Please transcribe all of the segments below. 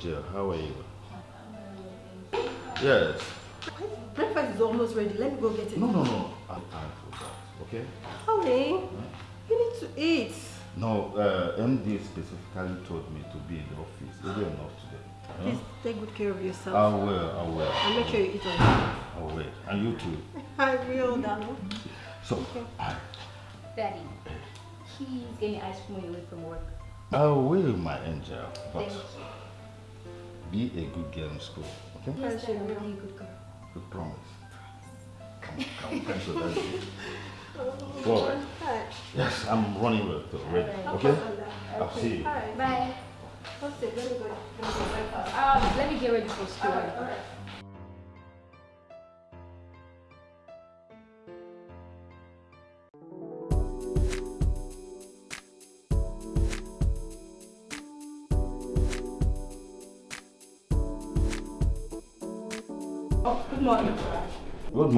angel. How are you? Yes. Breakfast is almost ready. Let me go get it. No, no, no. I'm time for that. Okay? Honey, you need to eat. No, uh, MD specifically told me to be in the office early enough today. Huh? Please take good care of yourself. I will, I will. And make sure you eat on time. I will. And you too. I will, darling. So, okay. I, Daddy, he's getting ice cream when you leave from work. I will, my angel. But Thank be a good girl in school. Okay? you. Yes, Dad, I'm really a good girl. We promise. Come on, come on. Thanks for that. All right. Hi. Yes, I'm running well already. Okay? I'll see you. Hi. Bye. What's? Let me go. Let me go breakfast. Um, let me get ready for school.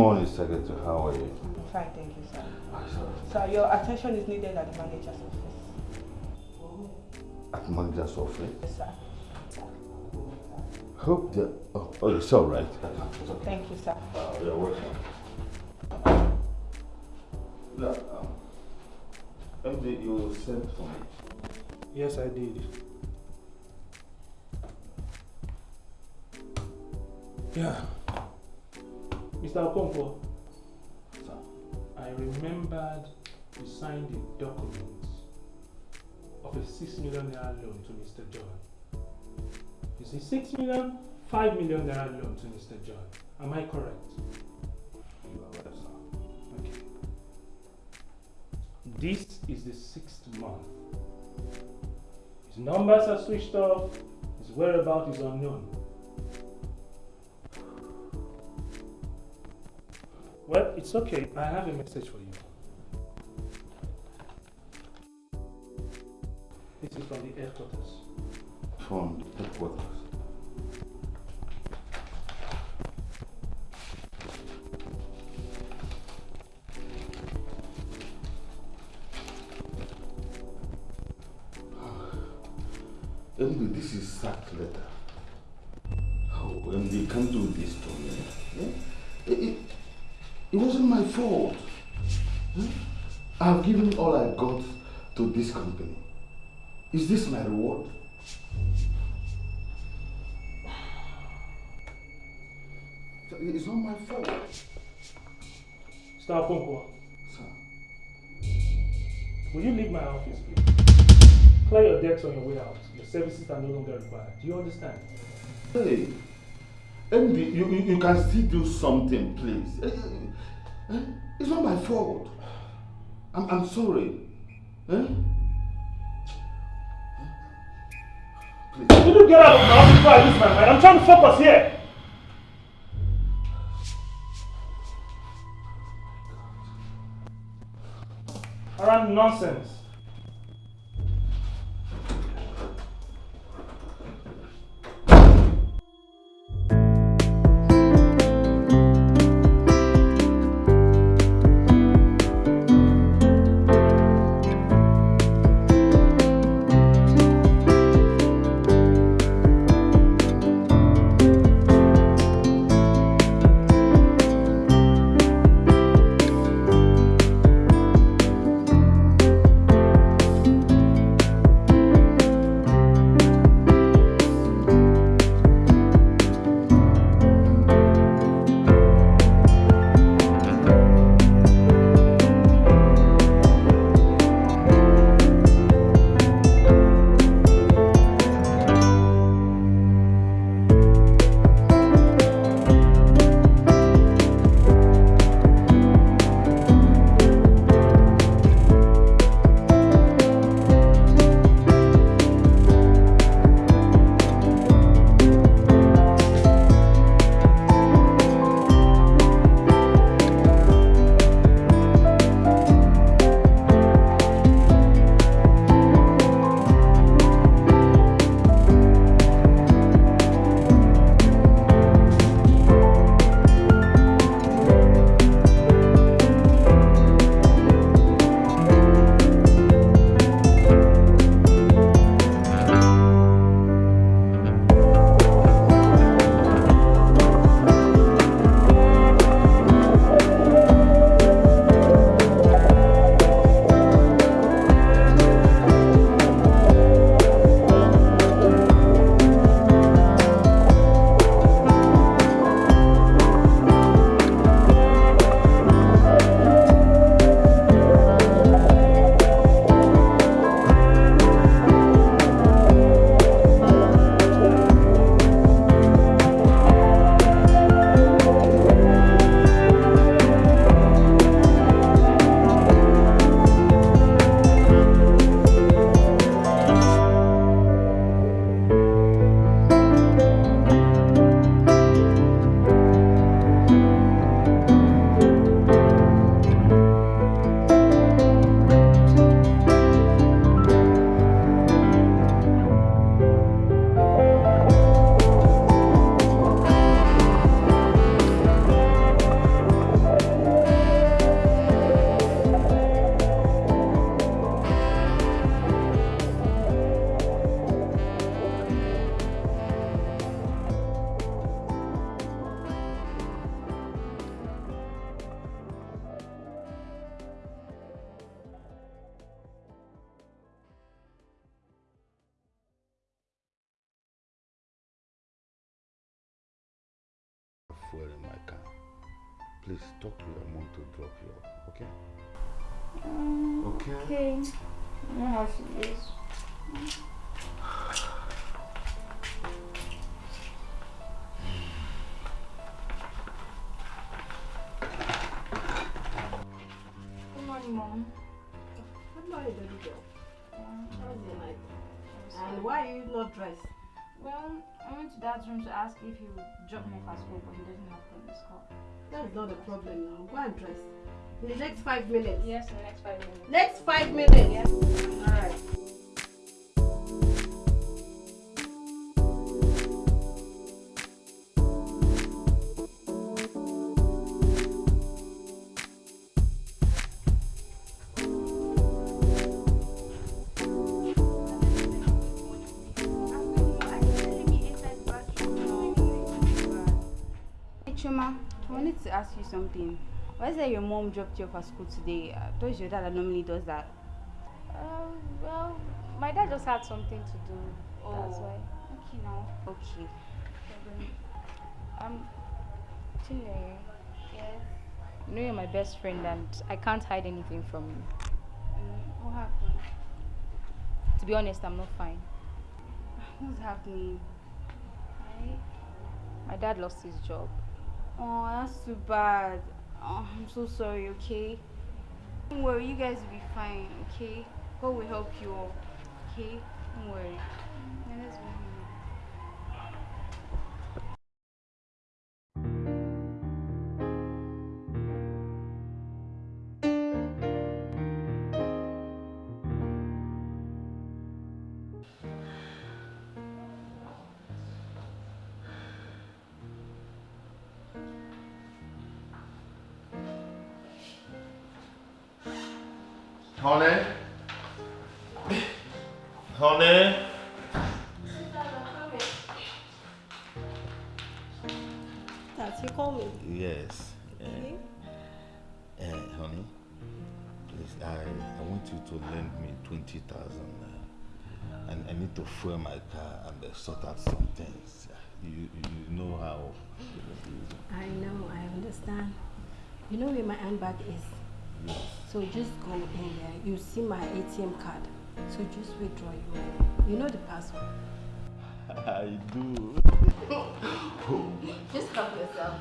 Morning, Secretary. How are you? Fine, thank you, sir. I saw Sir, your attention is needed at the manager's office. at manager's office. Yes, sir. Hope that. Oh, oh, it's all right. Thank you, sir. Uh, you're welcome. Yeah, um, MD, you sent for me. Yes, I did. Yeah. Mr. Okonkwo, Sir. I remembered you signed a document of a 6 million naira loan to Mr. John. You see, 6 million, 5 million naira loan to Mr. John. Am I correct? You are right, sir. Okay. This is the sixth month. His numbers are switched off, his whereabouts is unknown. Well, it's okay. I have a message for you. This is from the headquarters. From the headquarters. MD, this is sack letter. It wasn't my fault. I've given all I got to this company. Is this my reward? It's not my fault. Mr. Okonkwo, Sir. will you leave my office, please? Clear your decks on your way out. Your services are no longer required. Do you understand? Hey, MD, you, you, you can still do something, please. Eh, eh, It's not my fault. I'm, I'm sorry. Eh? Please. Will you get out of my office before I lose my mind? I'm trying to focus here. Around nonsense. Why are you not dressed? Well, I went to Dad's room to ask if he would drop me off at school, but he doesn't have phone this call. That's not a problem now. Go and dress. In the next five minutes. Yes, in the next five minutes. Next five minutes. Yes. Alright. Hey something. Why is it your mom dropped you off at school today? I thought your dad that normally does that. Um, well, my dad just had something to do. Oh. That's why. Okay now. Okay. Um, Chinere, yes. You know you're my best friend and I can't hide anything from you. Mm, what happened? To be honest, I'm not fine. What's happening? My dad lost his job. Oh, that's too bad. Oh, I'm so sorry, okay? Don't worry, you guys will be fine, okay? God will help you all, okay? Don't worry. That's you call me. Yes. Uh, Okay. uh, honey, please, I, I want you to lend me 20,000 uh, and I need to fuel my car and uh, sort out some things. You, you, know how. I know, I understand. You know where my handbag is? Yes. So just go in there. You see my ATM card. So just withdraw your money. You know the password. I do. Just help yourself.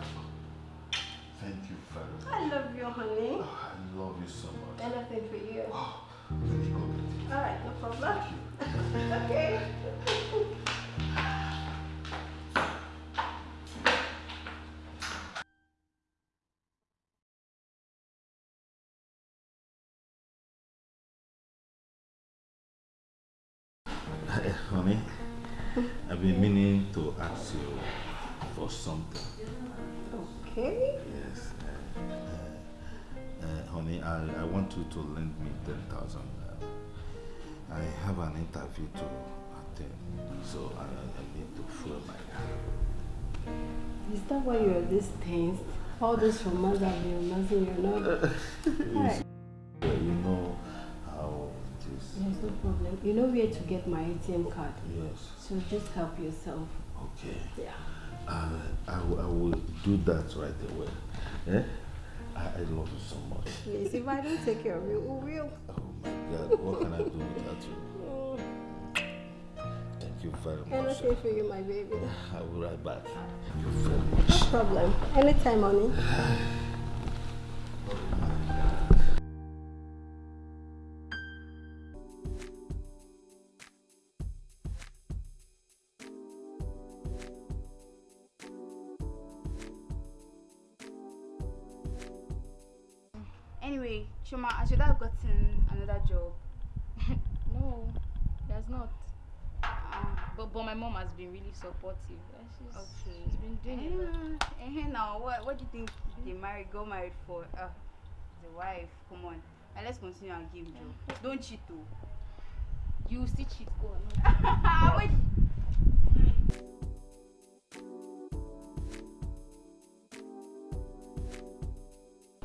Thank you very much. I love you, honey. I love you so much. Anything for you. Let's go. All right, no problem. okay. honey, I've been meaning to ask you for something. Okay. Yes. Uh, uh, uh, honey, I, I want you to lend me 10,000. Uh, I have an interview to attend, so I, I need to fuel my car. Is that why you're this tense? All this romance have been romancing you, know? Alright. You know how it is. There's no problem. You know where to get my ATM card. Yes. So just help yourself. Okay. Yeah. Uh, I, will- I will do that right away. Eh? I, I love you so much. Please, if I don't take care of you, who will? Oh my God, what can I do without you? Thank you very much. Anything for you, my baby. I will be right back. Thank you very much. No problem. Anytime, honey. Anyway, Chuma, I should have gotten another job. No, there's not. Um, But but my mom has been really supportive. Uh, She's, Okay. she's been doing a lot. Eh, eh, now, what, what do you think they married, got married for? Uh, the wife, come on. Now let's continue and give job. Don't cheat too. You still cheat, go on. Wait.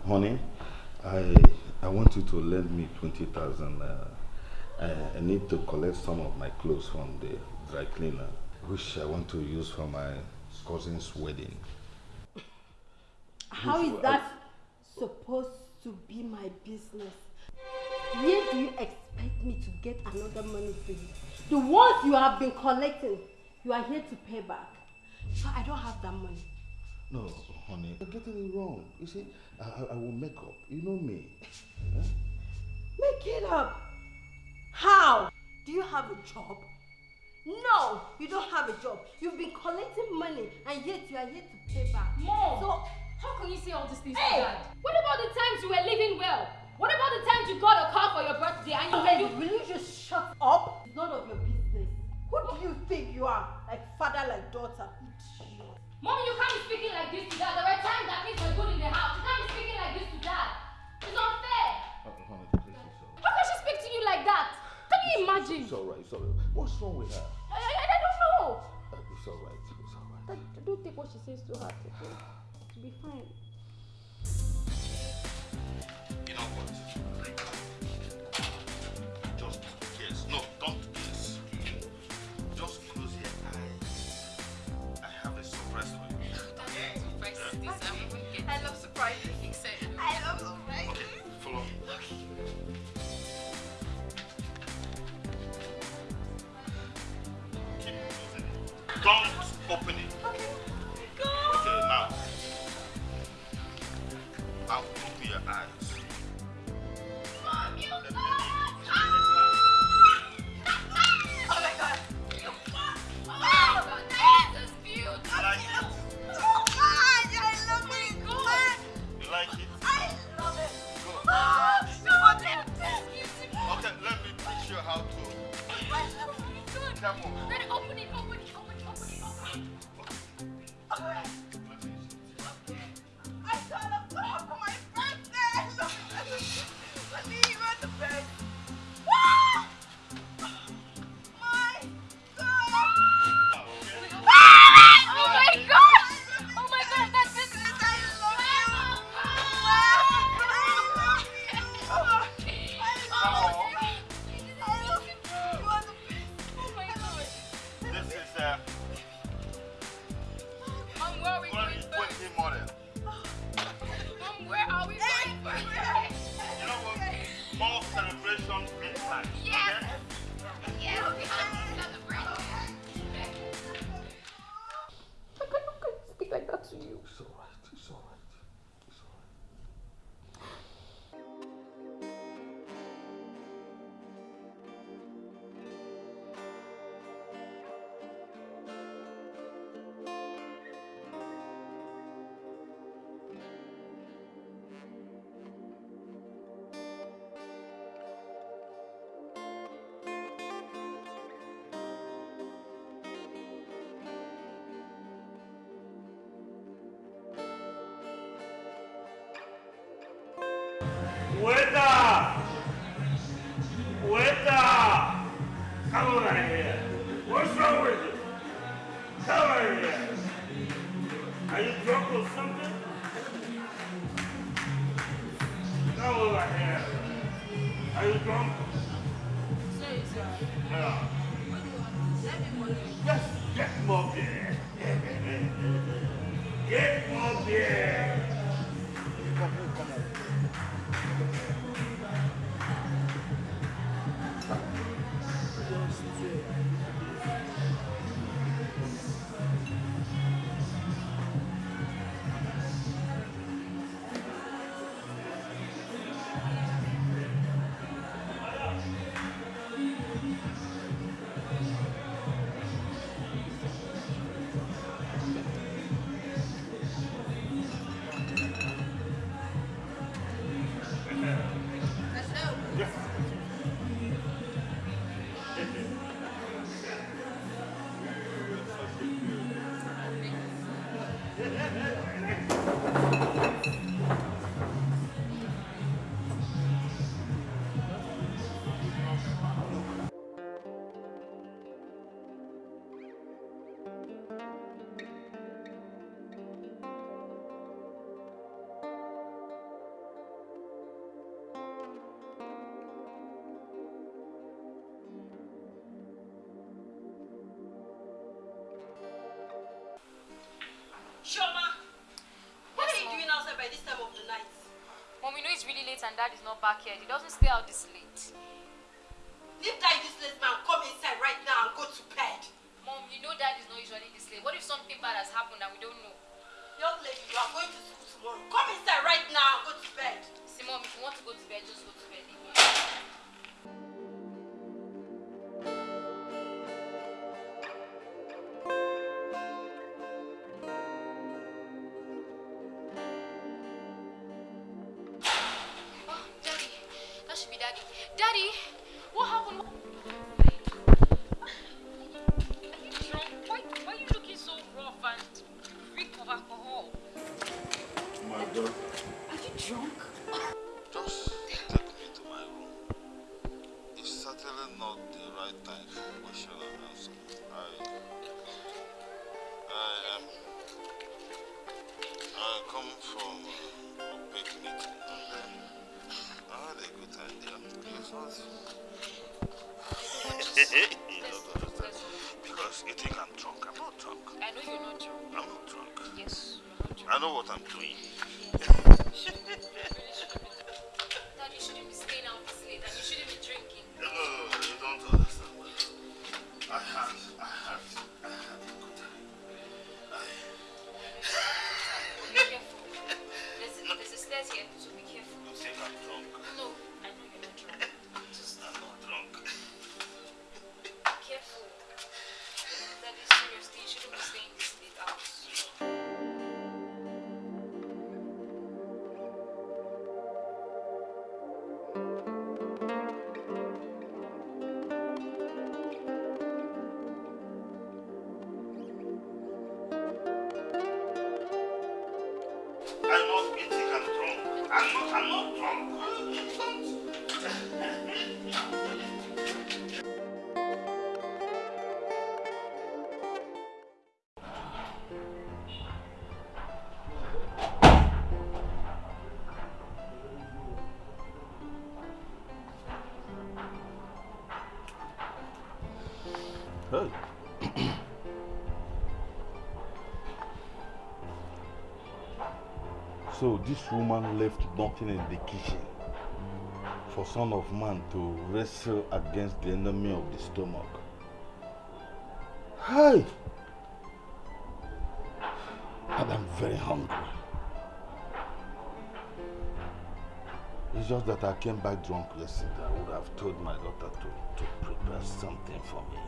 Honey, I I want you to lend me 20,000. Uh, I, I need to collect some of my clothes from the dry cleaner, which I want to use for my cousin's wedding. How is that supposed to be my business? Where do you expect me to get another money for you? The ones you have been collecting, you are here to pay back. So I don't have that money. No, honey, you're getting it wrong. You see, I, I- I will make up. You know me. Huh? Make it up. How? Do you have a job? No, you don't have a job. You've been collecting money and yet you are here to pay back. Mom! So, How can you say all these things Hey! to dad? What about the times you were living well? What about the times you got a car for your birthday and you, Hey, you will you just shut up? It's none of your business. Who do you think you are? Like father, like daughter. Mommy, you can't be speaking like this to dad. There were times that things were good in the house. You can't be speaking like this to dad. It's unfair. Uh, honey, please, it's all How can she speak to you like that? Can you imagine? It's all right, it's all right. What's wrong with her? I, I, I don't know. Uh, It's all right, it's all right. I don't take what she says to heart. Okay? To be fine. You know what? By this time of the night? Mom, you know it's really late and dad is not back yet. He doesn't stay out this late. Leave that useless man, come inside right now and go to bed. Mom, you know dad is not usually this late. What if something bad has happened and we don't know? Young lady, you are going to school Daddy. Daddy, what happened? Are you drunk? Why, why are you looking so rough and reek of alcohol? My dog. Are you drunk? Just take me to my room. It's certainly not the right time for question and answer. I, I am. I come from you don't understand. Because you think I'm drunk. I'm not drunk. I know you're not drunk. I'm not drunk. Yes, you're not drunk. I know what I'm doing. Dad, you shouldn't be staying out this late and you shouldn't be drinking. No, no, no, you don't understand. I had, this woman left nothing in the kitchen for son of man to wrestle against the enemy of the stomach. Hi! And I'm very hungry. It's just that I came back drunk yesterday. I would have told my daughter to, to prepare something for me.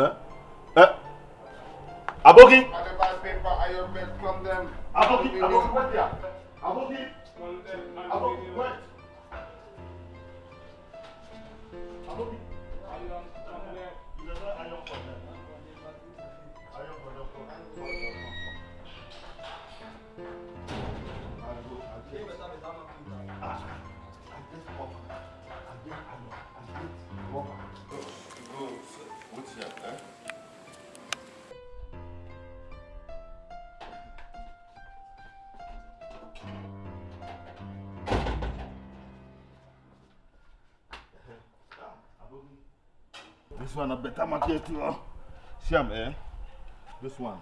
Eh? Eh? Aboki! paper iron bed from them. Aboki! Aboki, wait there! Aboki! One a better market too. huh? See am eh? This one.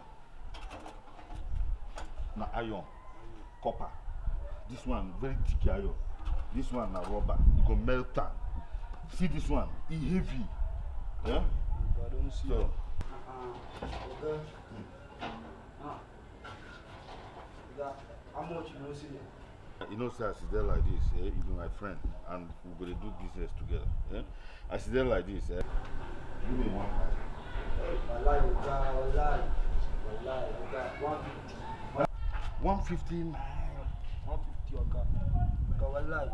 Na iron, copper. This one very thick iron. This one na rubber. E go melt am. See this one, e heavy. Yeah? I don't see So, Okay. Ah. That, how much you know see? you know, say I sit there like this, eh? You be my friend, and we go dey do business together. Eh? I sit there like this, eh? Give me one. Wallahi, Oga, wallahi. Wallahi, Oga, 150. One fifteen. 150, Oga. Oga, wallahi.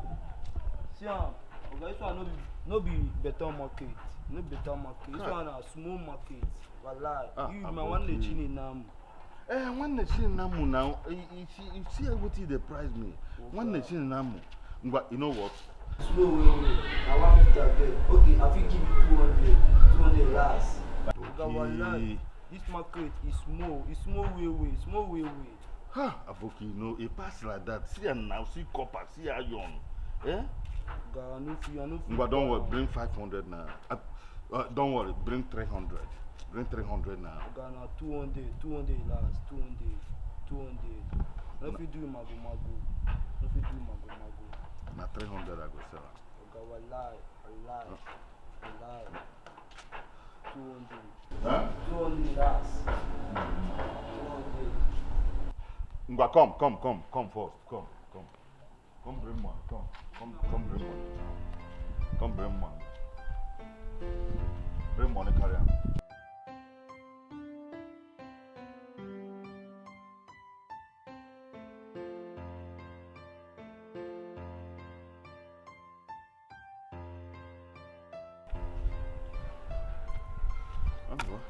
See am, Oga, this one no be, no be better market. No better market. This Kai. one na small market. Wallahi. Ah, you, I'm my one okay. lechini nam. Eh, one nation namu now. You, you see, you see everything they price me. One Okay. nation namu. But you know what? Slow way way. Na one fifty abeg. Okay, I fit give you two hundred. Hundred last. Oga wallahi, this market is small. E small way way. Small way way. Ha, Aboki, you know, a pass like that. See am now, see copper, see iron. Eh? Oga, I no fit, I no fit. But don't worry, bring 500 now. Uh, uh, don't worry, bring 300. Bring 300 now. Oga, na two hundred. Two hundred last. Two hundred. Two hundred. I no fit do mago mago. No fit do mago mago. Na 300 I go sell am. Oga wallahi, wallahi, wallahi. Hundred. Ngwa, come, come, come, come first. Come, come. Come bring one. Come, come, come bring one. Come bring one. Bring money, carry am. Well.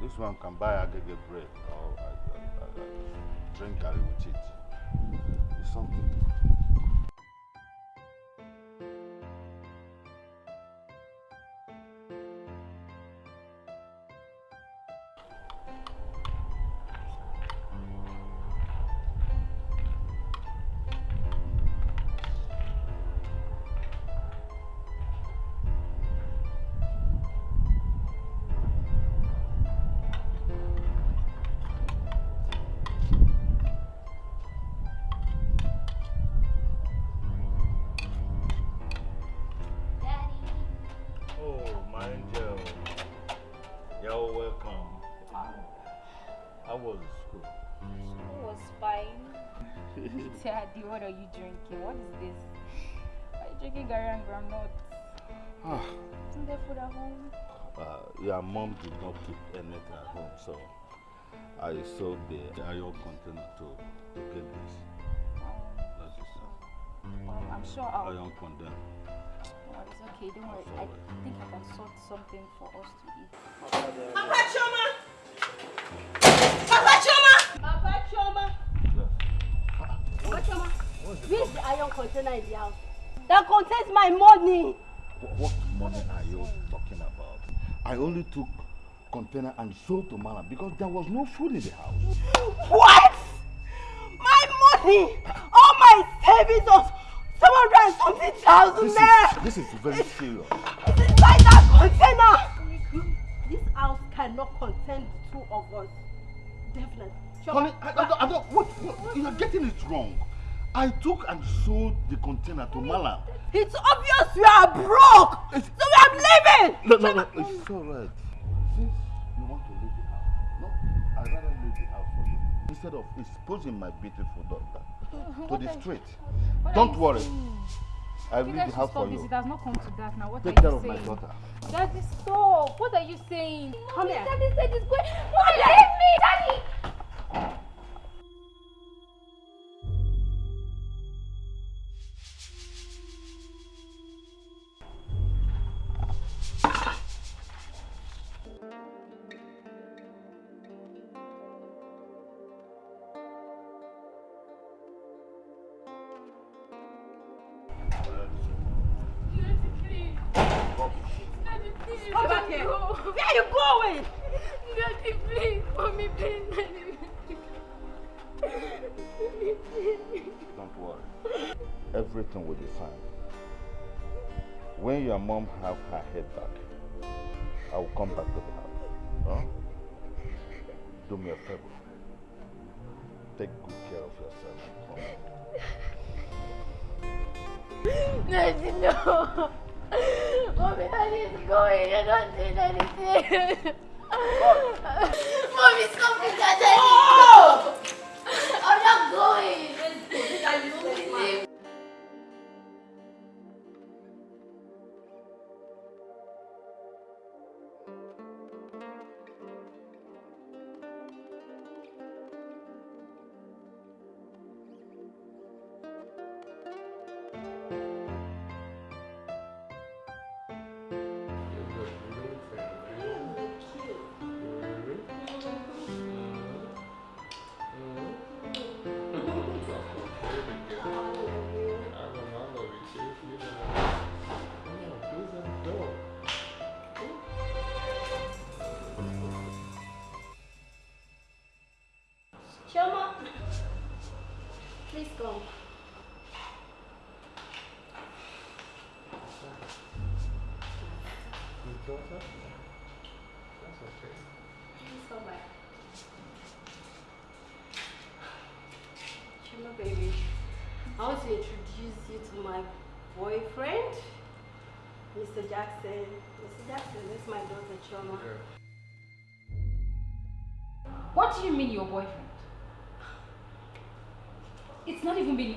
This one can buy agege bread or I, I, I drink garri with it. It's something. Home, so I sold the iron container to, to get this. That is Well, I'm sure I'll. iron container. Well, it's okay, don't worry. I think I can sort something for us to eat. Papa Chioma! Papa Chioma! Papa Chioma! Papa Chioma! Where's the iron container in the house? That contains my money! Wh- What money are you talking about? I only took container and sold to Mala because there was no food in the house. What? My money! All my savings of 700 and something thousand This naira! is, this is very serious. It's inside that container! This house cannot contain the two of us. Definitely. Honey, I, I, don't- I don't, what, what, you are getting it wrong. I took and sold the container to Mala. It's obvious you are broke! So I'm leaving! No, no, no, it's all right. Since Instead of exposing my beautiful daughter to the street. Don't worry. I'll You leave guys the should house stop for this. you. It has not come to that now. What Take are care you of my saying? daughter. Daddy, stop. What are you saying? Come here. Daddy said it's going. Mom, leave me, Daddy. Going? Daddy, please, mommy, please. Don't worry. Everything will be fine. When your mom have her head back, I will come back to the house. Huh? Do me a favor. Take good care of yourself. and come. Daddy, no. Mommy, Daddy is going. You're not doing anything. Mommy, stop it, Daddy. No. I'm not going. Please. daughter?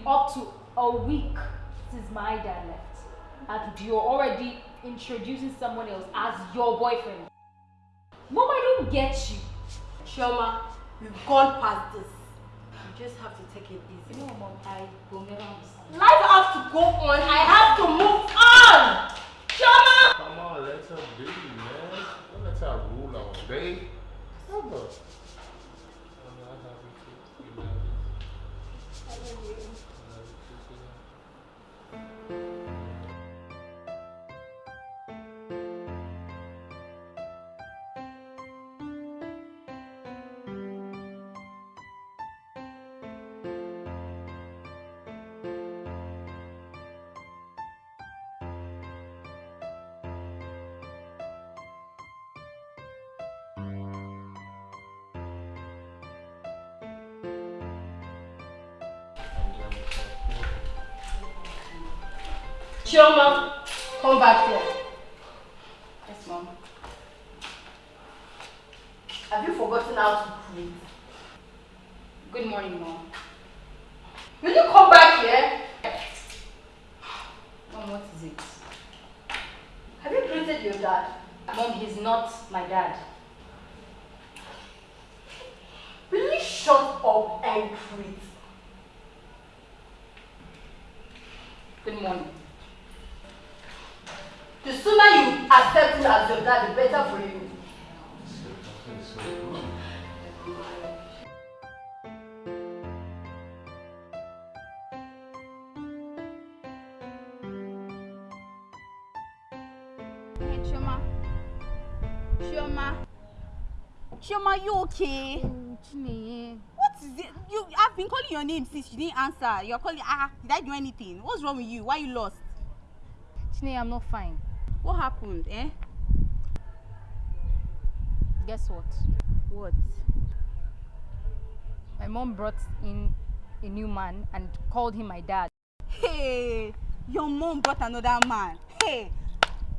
Up to a week since my dad left. And you're already introducing someone else as your boyfriend. Mom, I don't get you. Chioma, we've gone past this. You just have to take it You easy. know, Mom, I will never understand. Life has to go on. I have to move on. Chioma! Come on, let her be, man. Don't let her rule our day. Chioma, come back here. Yes, Mom. Have you forgotten how to breathe? Good morning, Mom. Will you come back here? Mom, what is it? Have you greeted your dad? Mom, he's not my dad. Will you shut up and breathe? Dad, the better for you. Hey, Chioma. Chioma. Chioma, you okay? What is it? You, I've been calling your name since you didn't answer. You're calling, ah, did I do anything? What's wrong with you? Why you lost? Chiney, I'm not fine. What happened, eh? Guess what? What? My mom brought in a new man and called him my dad. Hey, your mom brought another man. Hey,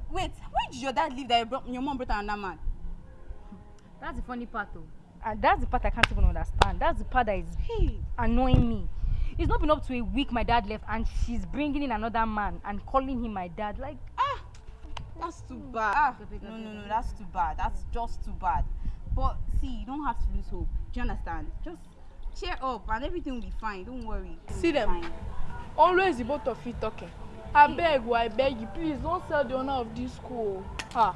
wait, where did your dad live that brought, your mom brought another man? That's the funny part, though. And that's the part I can't even understand. That's the part that is Hey, annoying me. It's not been up to a week my dad left and she's bringing in another man and calling him my dad. Like, that's too bad. Ah, no, no, no, that's too bad. That's just too bad. But see, you don't have to lose hope. Do you understand? Just cheer up and everything will be fine. Don't worry. Will See them. fine. always the both of you talking abeg o i beg you please don sell the owner of dis school ah.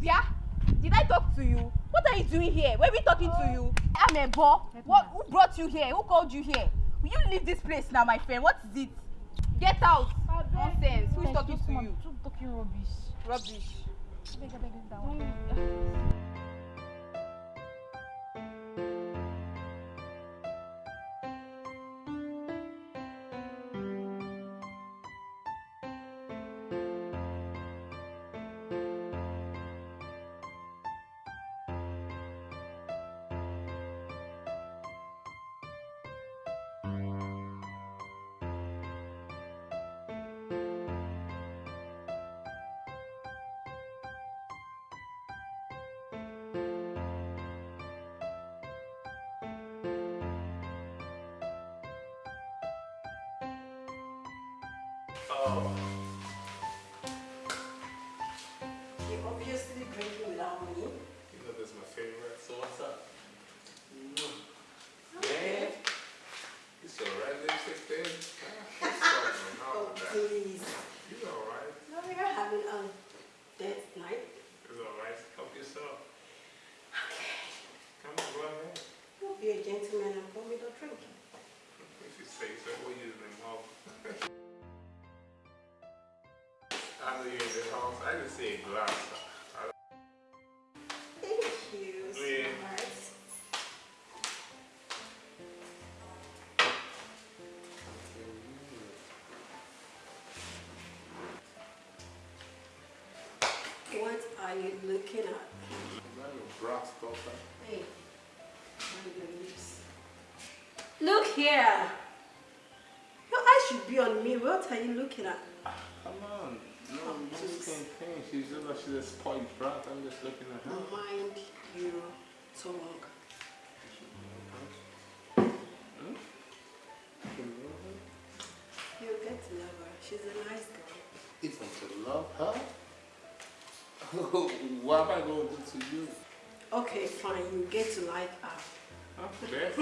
Bia, did I talk to you? What are you doing here? Where are we talking to you? I'm a boy. What? Who brought you here? Who called you here? Will you leave this place now, my friend? What is it? Get out. Nonsense. Who is talking to you? Talking rubbish. Rubbish. Beg, beg, beg, Oh. You're obviously drinking without me. You know this is my favorite. So what's up? House. I didn't see a glass. I Thank you, Yeah. sweetheart. are you looking at? Daughter. Hey. Look here. Your eyes should be on me. What are you looking at? Come on. No, you just. She's just like she's a spoiled brat. I'm just looking at her. Mind your tongue. You hmm? get to love her. She's a nice girl. Even to love her? what am I going to do to you? Okay, fine. You get to like her. Okay.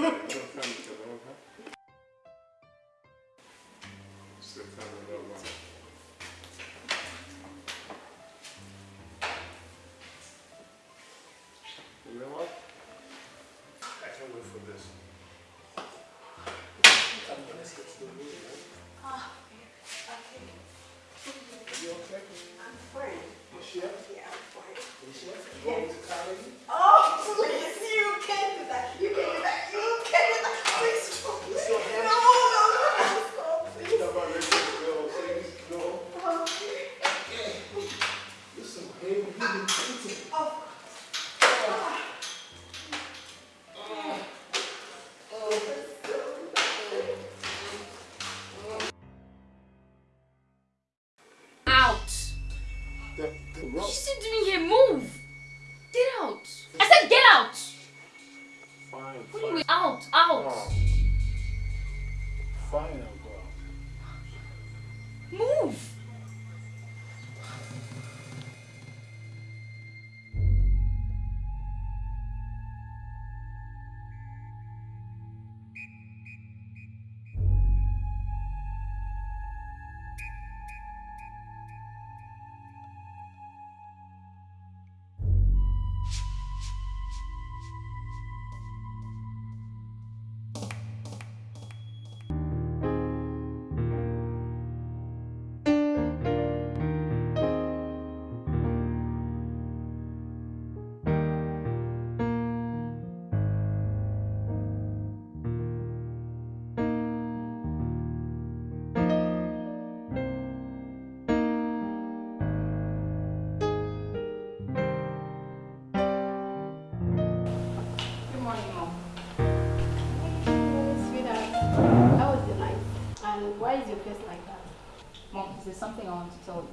There's something I want to tell you.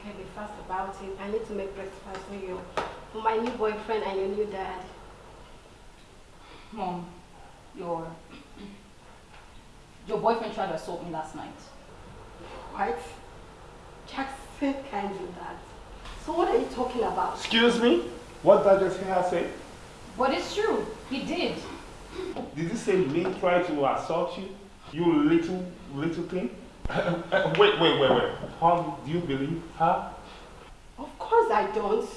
Okay, be fast about it. I need to make breakfast for you. For my new boyfriend and your new dad. Mom, your your boyfriend tried to assault me last night. What? Jackson can't do that. So what are you talking about? Excuse me? What did I just hear her say? But it's true. He did. Did he say me try to assault you? You little, little thing? wait, wait, wait, wait. How do you believe her? Of course I don't.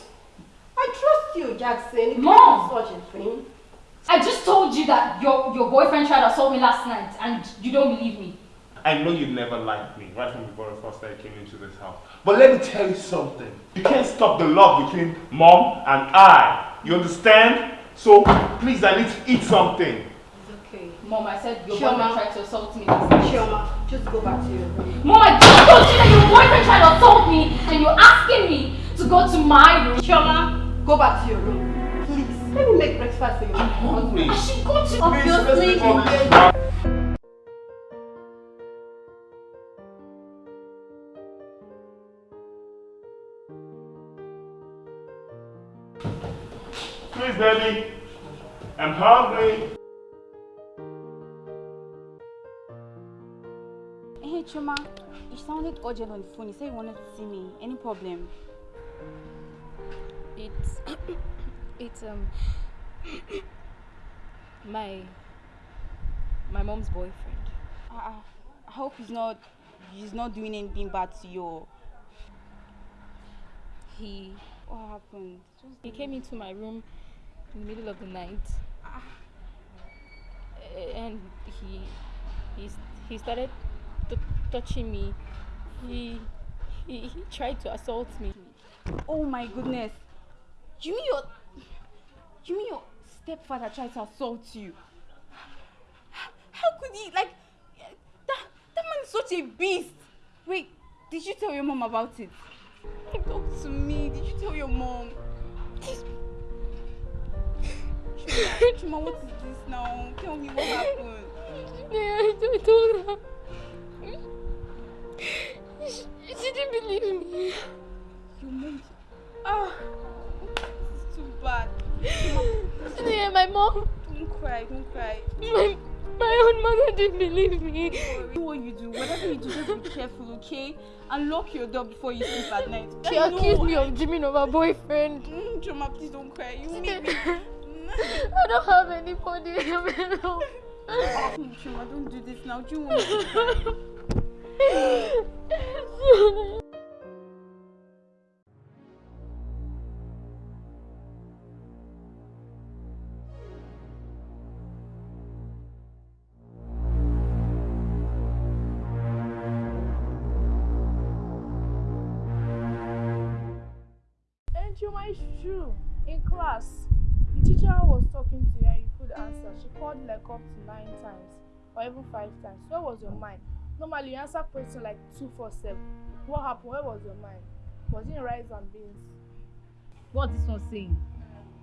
I trust you, Jackson. You Mom! such a thing. I just told you that your your boyfriend tried to assault me last night, and you don't believe me. I know you never liked me right from the very first day I came into this house. But let me tell you something. You can't stop the love between mom and I. You understand? So please, I need to eat something. It's. Mom, I said your Chioma. boyfriend tried to assault me last night. Just go back to your room. Mom, I just told you that your boyfriend tried to assault me, and you're asking me to go to my room. Chioma, go back to your room. Please, let me make breakfast for you. I'm hungry. I should go to. Obviously, Please, let's you make get Please, baby. I'm hungry. Hey, Chioma, you sounded urgent on the phone. You said you wanted to see me. Any problem? It's it's um my my mom's boyfriend. I, I hope he's not he's not doing anything bad to you. He What happened? Just he came into my room in the middle of the night, and he he he started touching me. He, he he tried to assault me. Oh my goodness. You mean your you mean your stepfather tried to assault you? How could he like that that man is such a beast. Wait, did you tell your mom about it? Talk to me. Did you tell your mom? Chioma, what is this now? Tell me what happened. Yeah, I told her. She, she didn't believe me. Your mom. Oh, this is too bad. Yeah, my mom, Don't cry, don't cry. my, my own mother didn't believe me. Do what you do. Whatever you do, just be careful, okay? And lock your door before you sleep at night. She know. accused me of dreaming of her boyfriend. Mm, Chioma, please don't cry. You make me. I don't have anybody. Chioma, don't do this now. Do you want me to cry? And Chioma, it's true. In class, the teacher was talking to you and you could answer. She called like up to nine times or even five times. Where was your mind? Normally, you answer question like two, four, seven. What happened? Where was your mind? Was it in rice and beans? What this one saying?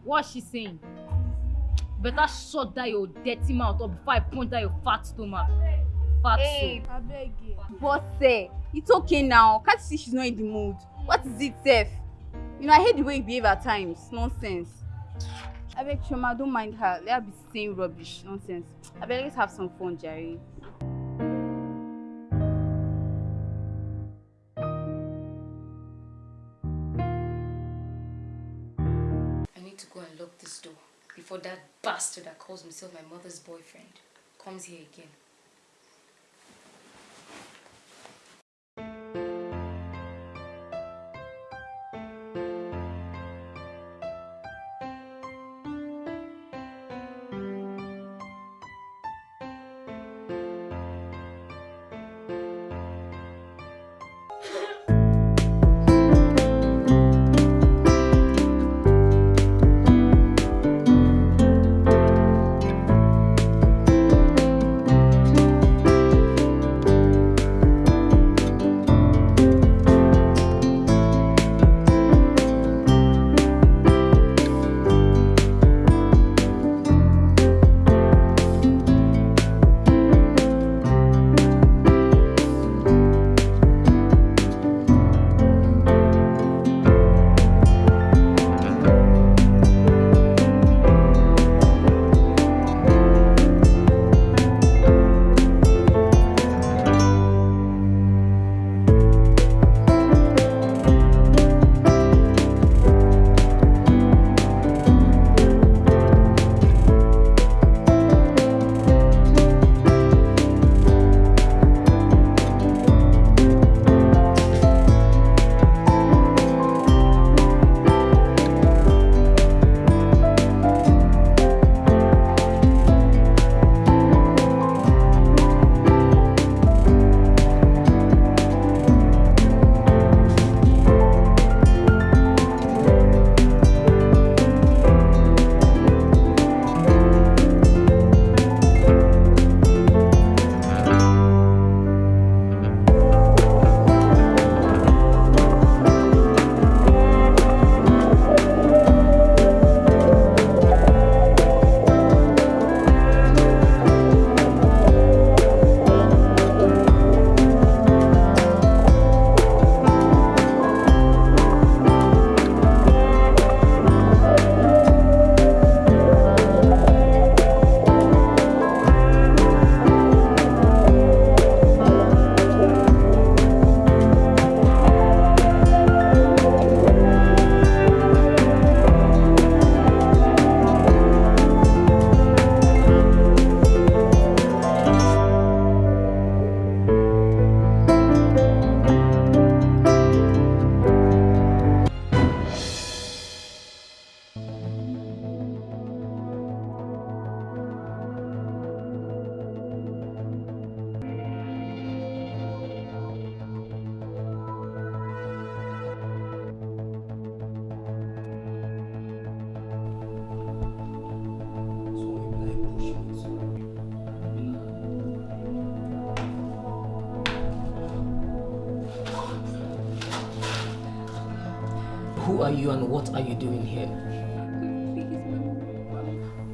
What she saying? Better shut that your dirty mouth up before I punch that your fat stomach. Fat Hey, so. I beg you. Boss, eh, it's okay now. Can't you see she's not in the mood? What is it, Seth? You know, I hate the way you behave at times. Nonsense. I beg Chuma, don't mind her. Let her be saying rubbish. Nonsense. I beg, let's have some fun, Jerry. Before that bastard that calls himself my mother's boyfriend comes here again.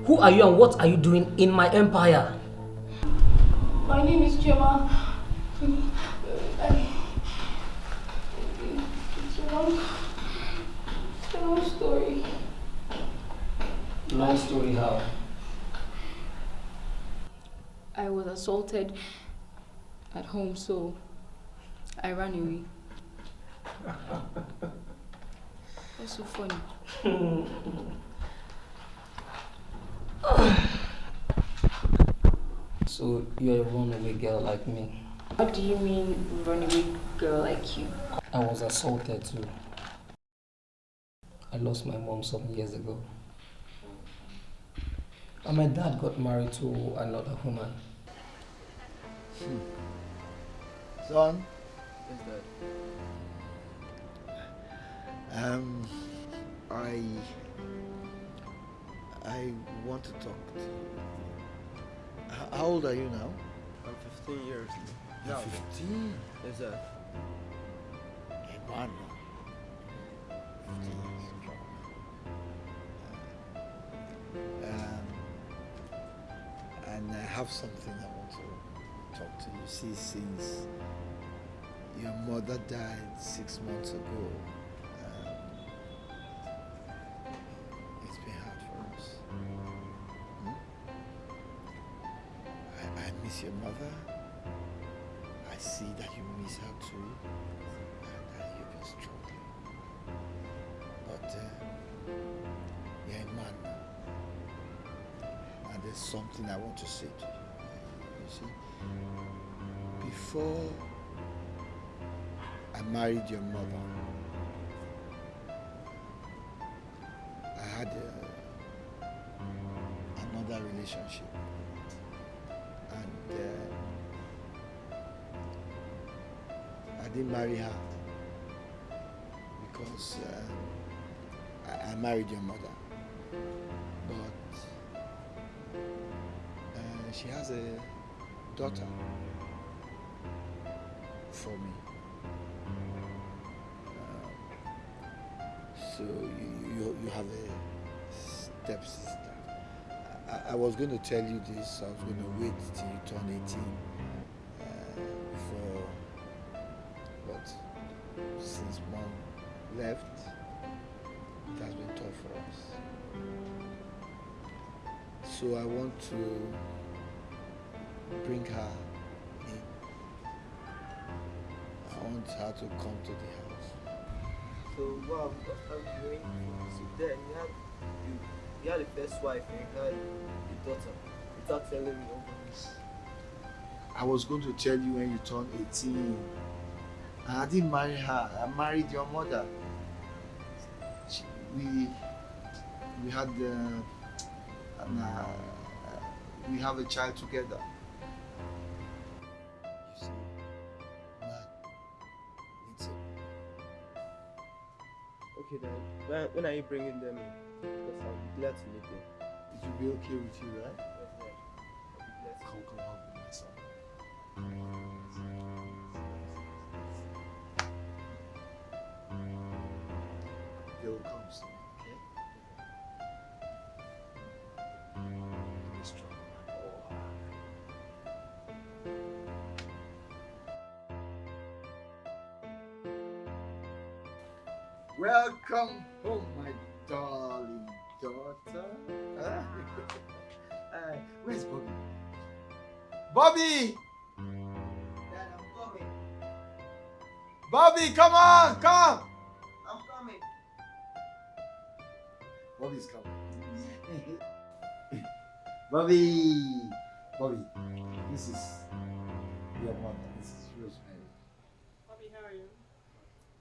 Who are you and what are you doing in my empire? My name is Chioma. I, it's a long, it's a long story. Long story how? I was assaulted at home, so I ran away. That's so funny? So you're a runaway girl like me. What do you mean, runaway girl like you? I was assaulted too. I lost my mom some years ago. And my dad got married to another woman. Son, um, I I want to talk to you. How old are you now? I'm 15 years. You're 15. Is sir. Hey, man. 15 years strong. Um, and I have something I want to talk to you. See, since your mother died six months ago, miss your mother. I see that you miss her too, and that you've been struggling. But uh, you're a man now, and there's something I want to say to you. You see, before I married your mother, I had a, another relationship. Uh, I didn't marry her because uh, I, I married your mother. But uh, she has a daughter for me. Uh, so you, you, you have a stepsister. I, I was going to tell you this. I was going to wait till you turn 18 uh, before but since mom left, it has been tough for us. So I want to bring her in. I want her to come to the house. So, wow, what I'm doing, so then you had, you, you had a first wife and you had a daughter without telling me all this. I was going to tell you when you turned 18. I didn't marry her. I married your mother. She, we we had uh, an, uh, we have a child together. You see, man, it's a, Okay then, when, when are you bringing them in? Because I'll be glad to meet them. it will be okay with you, right? Yes, sir. I'll be glad to Come, come, me, my son. Welcome home, Bobby! Dad, I'm coming. Bobby, come on, come! I'm coming. Bobby's coming. Bobby! Bobby, this is your mother. This is Rosemary. Bobby, how are you?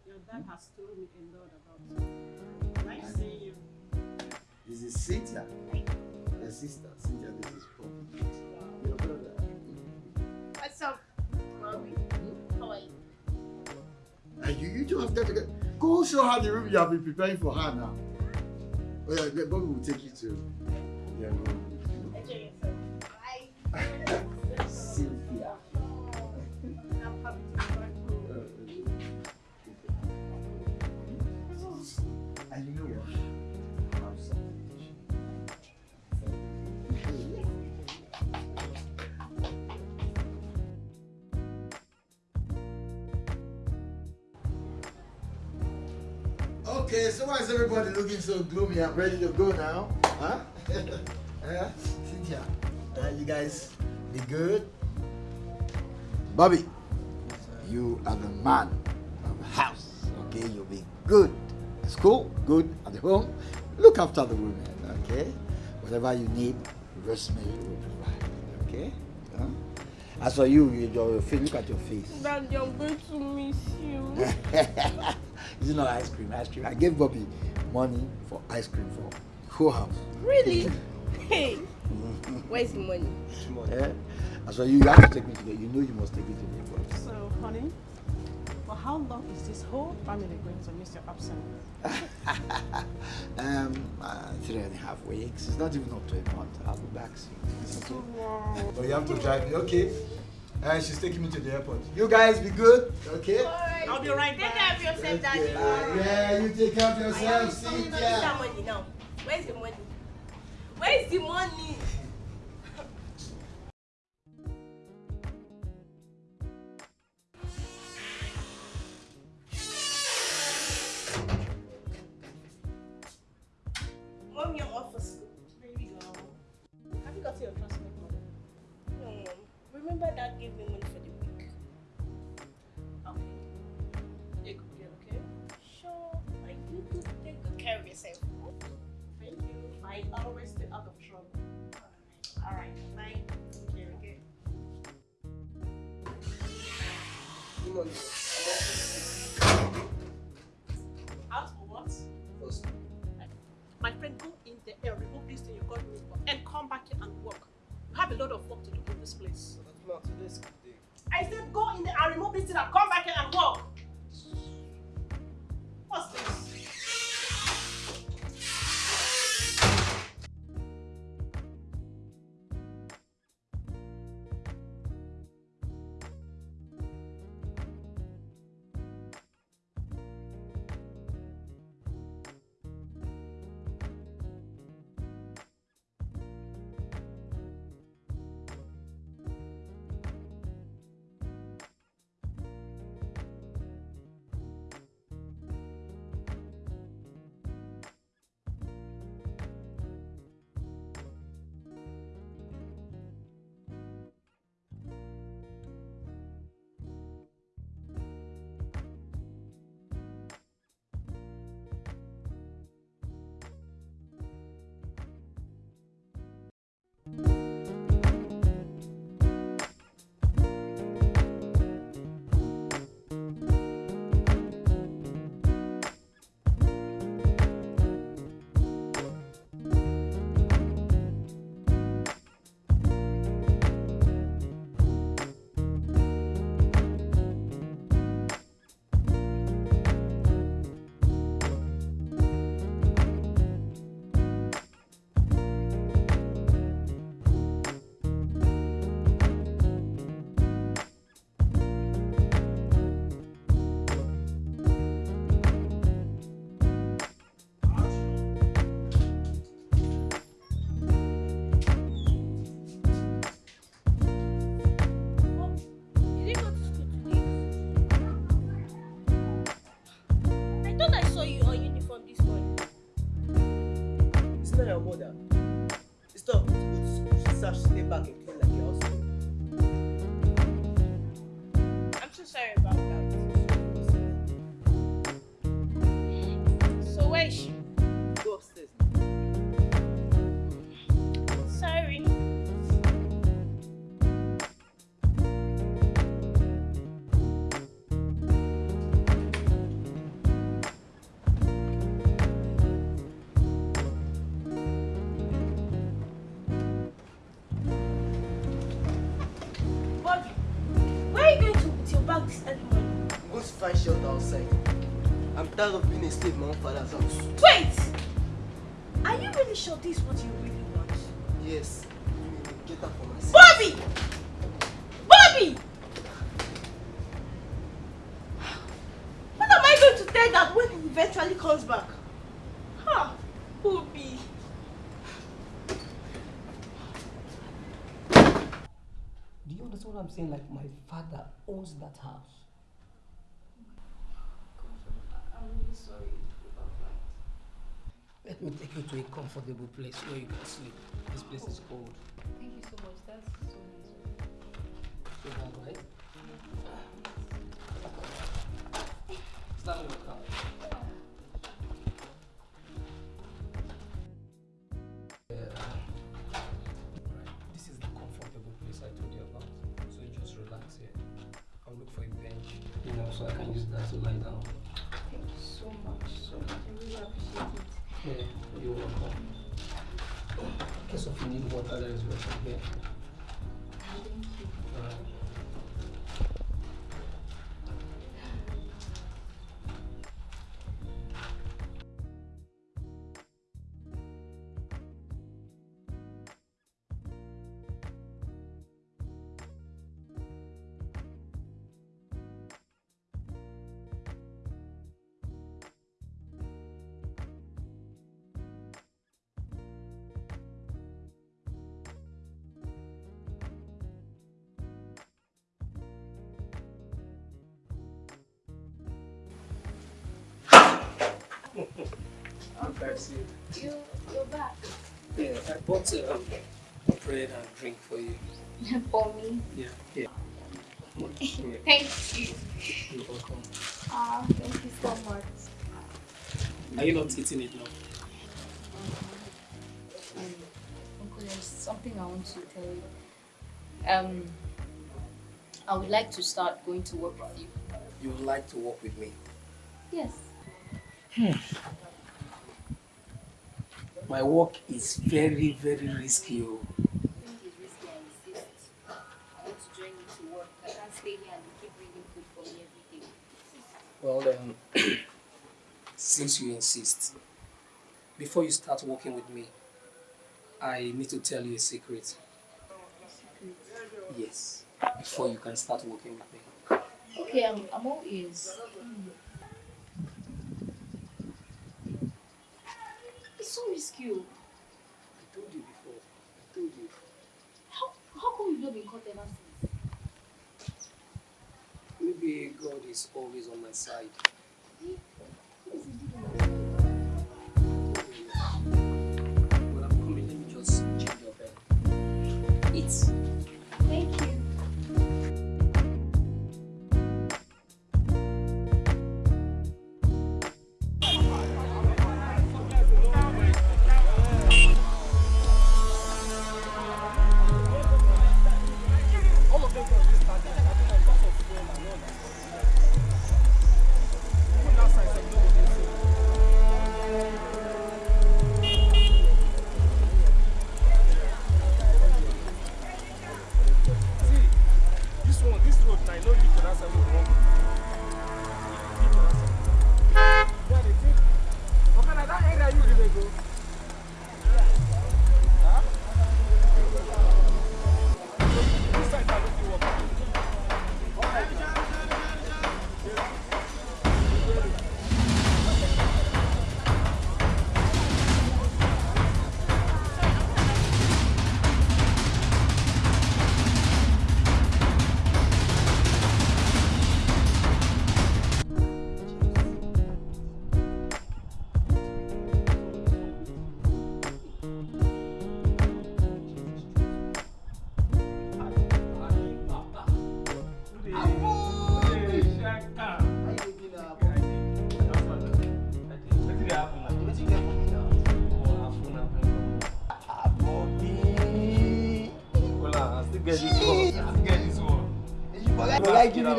Your dad hmm? has told me a lot about you. Nice seeing you. This is Cynthia. Your sister. Cynthia, this is Bobby. Your brother. What's up, Bobby? How are you? And you, you two have got to get. Go show her the room you have been preparing for her now. Oh yeah, Bobby will take you to Yeah, room. Enjoy yourself. Bye. everybody looking so gloomy? I'm ready to go now. Huh? yeah? Uh, you guys be good? Bobby, you are the man of the house. Okay, you'll be good school, good at the home. Look after the women, okay? Whatever you need, Rosemary will provide, okay? Huh? As for you, you your face, look at your face. Daddy, I'm going to miss you. this Is it not ice cream? Ice cream. I gave Bobby money for ice cream for whole house. Really? Hey, where's the money? Yeah. As for you, you have to take me to the. You know you must take me to the airport. So, honey, for how long is this whole family going to miss your absence? um, uh, three and a half weeks. It's not even up to a month. I'll be back soon. Okay? But you have to drive me, okay? And she's taking me to the airport. You guys be good, okay? I'll be right Take care of yourself, Daddy. Yeah, you take care of I yourself, am coming to get Cynthia. that money now. Where's the money? Where's the money? Tired of being a slave in my own father's house. Wait! Are you really sure this is what you really want? Yes. Get up for myself. Bobby! Bobby! What am I going to tell that when he eventually comes back? Huh? Bobby. Do you understand what I'm saying? Like, my father owns that house. Sorry about Let me take you to a comfortable place where you can sleep. This place is cold. Thank you so much. That's so nice. You have right? Stand in the car. Yeah. This is the comfortable place I told you about. So just relax here. I'll look for a bench, you know, so I can use that to lie down. Appreciate it. Yeah, you're welcome. In case of you need water, there is water here. I'm Percy. You, you're back. Yeah, I bought um, bread and drink for you. For me. Yeah, yeah. yeah. Thank you. You're welcome. Ah, thank you so much. Are you not eating it now? Um, Uncle, there's something I want to tell you. Um, I would like to start going to work with you. You would like to work with me? Yes. My work is very, very risky. Well, then, since you insist, before you start working with me, I need to tell you a secret. Yes, before you can start working with me. Okay, I'm, I'm all ears. It's oh. I told you before. I told you. How, how come you've not been caught ever since? Maybe God is always on my side. What is he doing? When I'm coming, let me just change your bed. Eat. Thank you.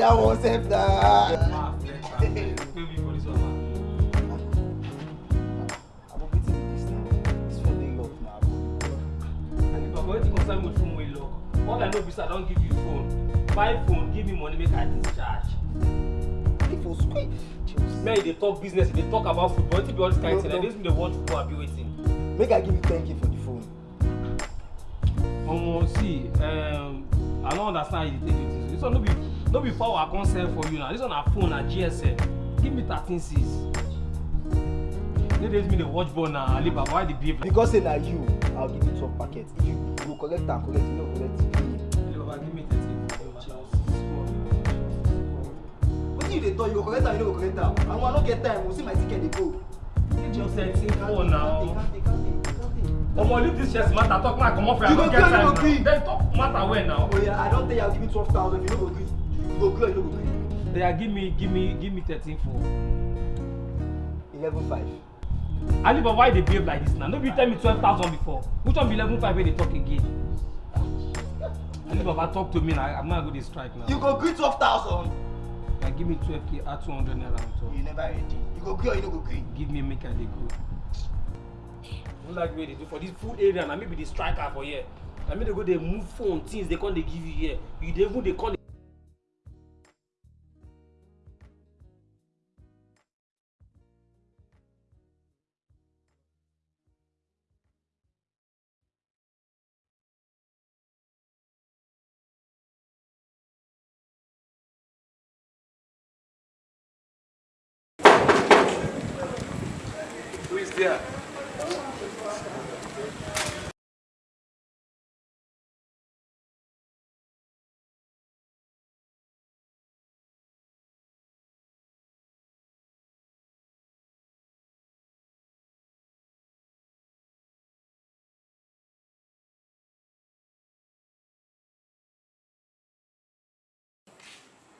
That one self now? All I know is I don't give you phone. Buy phone, give me money, make I discharge. People squeak. Man, they talk business, they talk about football. If you all this kind thing, like this, they watch football, I be waiting. Make I give you 10k can't sell for you now. This one na phone na GSM. Give me 13 C's. They just me the watch ball na Alibaba. Why the behave like Because say na you, I'll give you 12 packets. If you go collect am, collect, you no collect. Alibaba, give me 13. Wetin you dey talk? You go collect am, you no go collect am. And when I no get time, we see my ticket dey go. Just thirteen four now. Omo leave this chest matter talk my comot for You I no get time now. Then talk matter well now. Oh yeah, I don't think I'll give you twelve thousand. If you no go gree, you or you no go gree. Yeah, give me give me give me thirteen four. Eleven five. Ali but why dey behave like this now? No be tell me twelve thousand before. Which one be eleven five wey dey talk again? Ali Baba talk to me na I'm not go dey strike now. You go gree twelve thousand. Na give me twelve k add two hundred naira on top. You never ready. You go gree or you no go gree. Give me make I dey go. No like wey dey do for this full area na me be the striker for here. Na me dey go dey move phone things dey come dey give you here. You dey even dey come dey.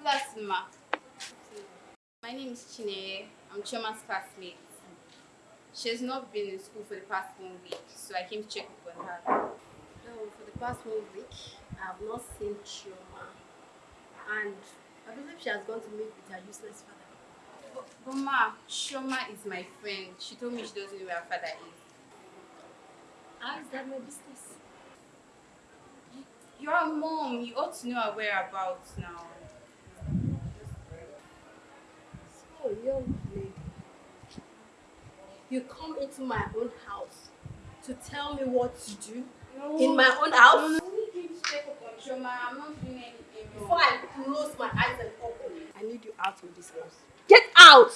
Plasma. My name is Chinenye. I'm Chioma's classmate. She's not been in school for the past one week, so I came to check up on her. No, for the past one week, I have not seen Chioma. And I believe she has gone to meet with her useless father. But, but ma, Chioma is my friend. She told me she doesn't know where her father is. How is that my business? You're a mom. You ought to know her whereabouts now. Young lady, you come into my own house to tell me what to do in my own house? No, no. I'm not doing anything wrong. Before I close my eyes and open, I need you out of this house. Get out!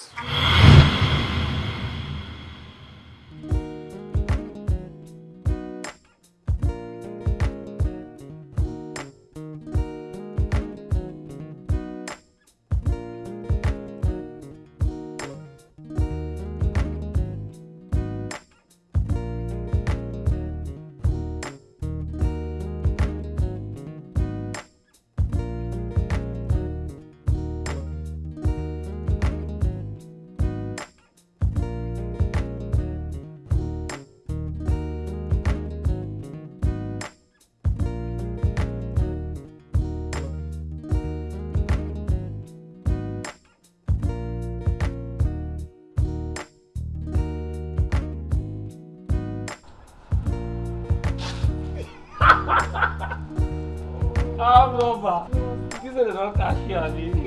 Don't cash you,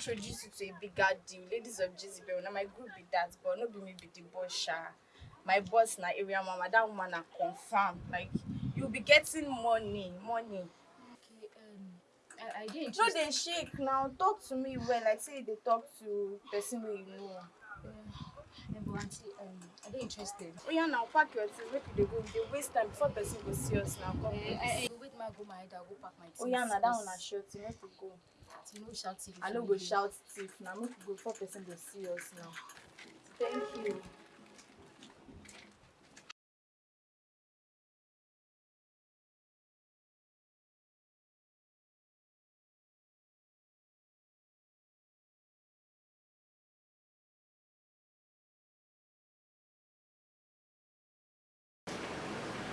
introduce you to a bigger deal. Ladies of Jezebel. Now my group be that, but not be me be the boss sha. My boss na area mama, that woman na confirm. Like you'll be getting money, money. Okay, um, I, I didn't No, they shake now. Talk to me well. Like say they talk to person wey you know. Yeah, but auntie, um, I didn't interested. Oh yeah, now pack your things. Make you dey go. Dey waste time before person go see us now. Come. Eh, I, I, wait, my go my head, I'll go pack my things. Oh yeah, now that one na short. Make we go. You know, shout thief. I no go shout thief now. Make we go before person go see us now. Thank you.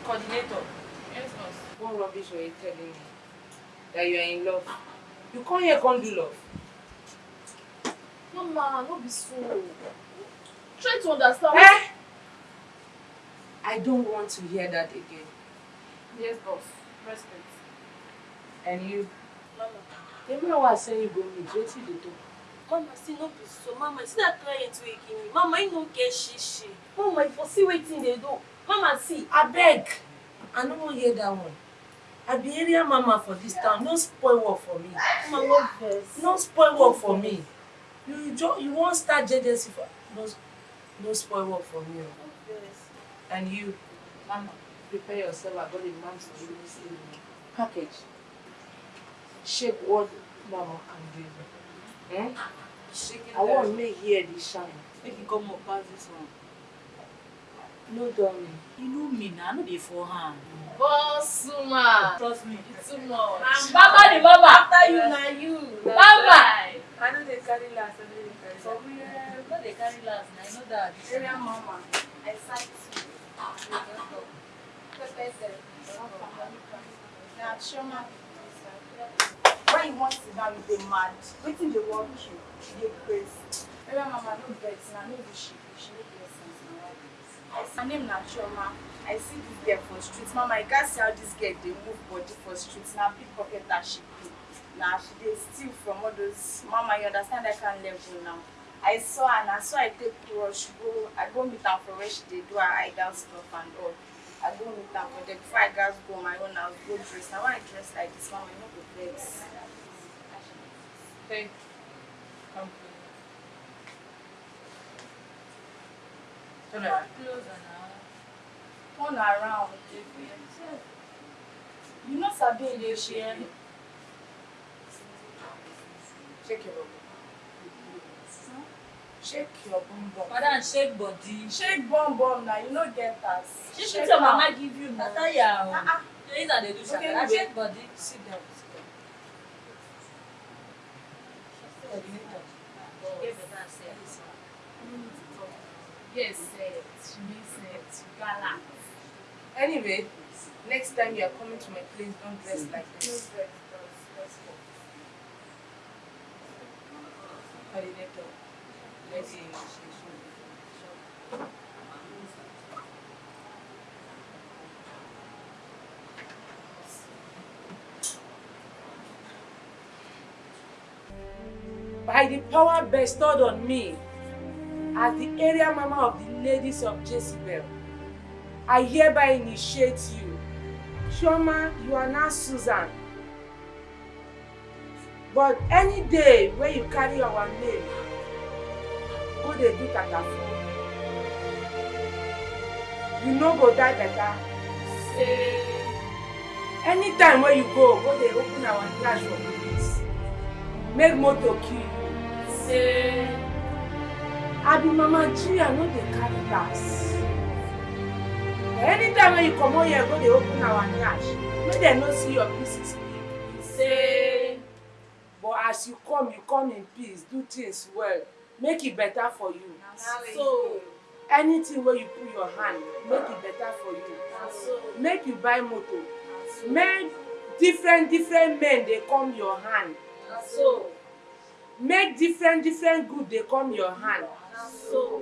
Coordinator. Yes, boss. What rubbish were you telling me? That you are in love. You come here, come do love. Mama, no be so. Try to understand. Eh? I don't want to hear that again. Yes, boss. Respect. And you? Mama. The man was saying you go meet, wetin dey talk? Mama, see, no be so. Mama, see that client wey give me. Mama, you no get shishi. Mama, you for see wetin dey do. Mama, see. Abeg, I no wan hear that one. I be area mama for dis town, no spoil work for me. Mama, no vex. No spoil work for me. You jo you wan start jealousy for no no spoil work for me o. And you, Mama, prepare yourself. I got a man to do this evening. package. Shape what mama can give me. Eh? I wan make here dey shine. Make you come up pass this one. No dull me. You know me na, I no dey for hand. Boss woman. Trust me. It's too much. Mama the mama. After you, na you. Mama. I no dey carry last, I no dey carry last. For real, no dey carry last. Na I know that. Area mama, I sight you. Pepper there. Now, Chioma, when you want sit down, you dey mad. Wetin dey work you? You dey craze. Area mama, no vex, na no be My name na Chioma. I see dis girl for street. Mama, you gats see how dis girl dey move body for street. Na pickpocketer she be. Na she dey steal from all those. Mama, you understand that kind level now. I saw her na so I take rush go. I go meet am for where she dey do her idol stuff and all. I go meet am for there before I gats go my own house go dress. Na why I dress like dis, mama, you no go vex. Thank Come Turn around. Now. Turn around. You no sabi eh? Shake your bum. Shake your bum bum. Madam, shake body. Shake bum bum na, you no get as. Shake Shake your am. mama give you na. Tire o. Ah, ah. Things that dey do Okay, anyway. Shake body. Sit down. Sit down. Yes, she means it. Anyway, next time you are coming to my place, don't dress like this. vex, bros. Let's go. Coordinator. By the power bestowed on me as the area mama of the ladies of Jezebel, I hereby initiate you. Chioma, you are now Susan. But any day wey you carry our name go dey do tatafo, you no go die better. Say, anytime wey you go, go dey open our police. Make motor kill. Say, I be Mama I no dey carry last. Anytime wey you comot here go dey open our yansh, make dem no see your pieces. Say, but as you come, you come in peace, do things well, make e better for you. So, anything wey you put your hand, make e better for you. Make you buy motor. Make different different men dey come your hand. so, Make different different good dey come your hand. So.